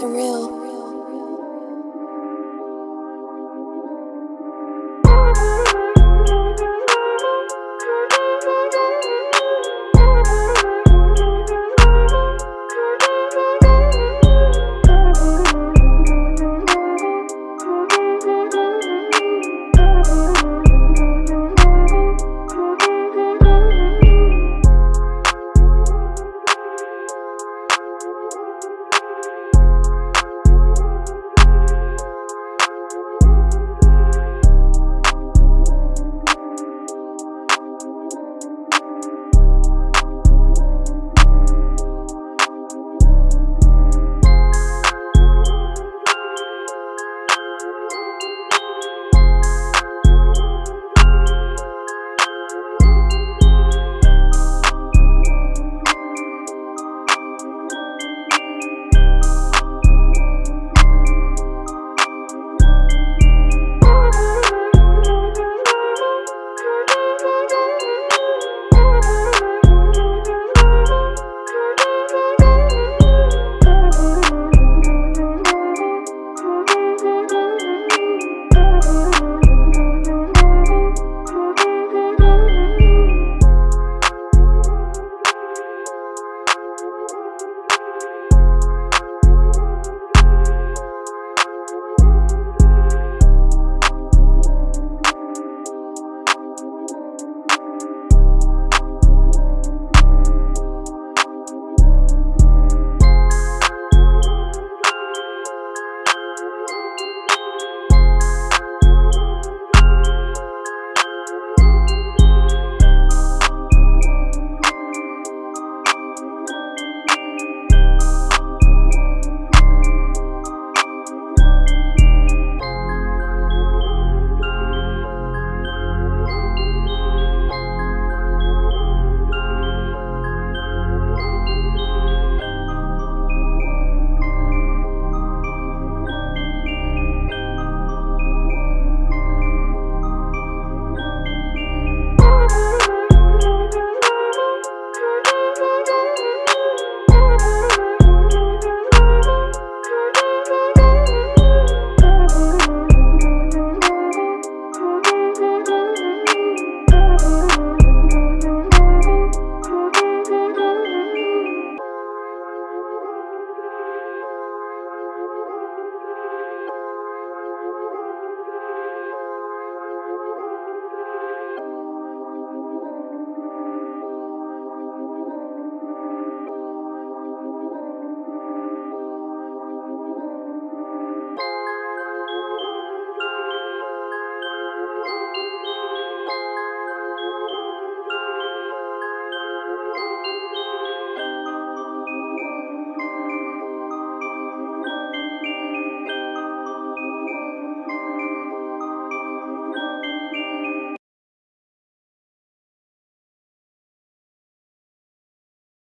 surreal.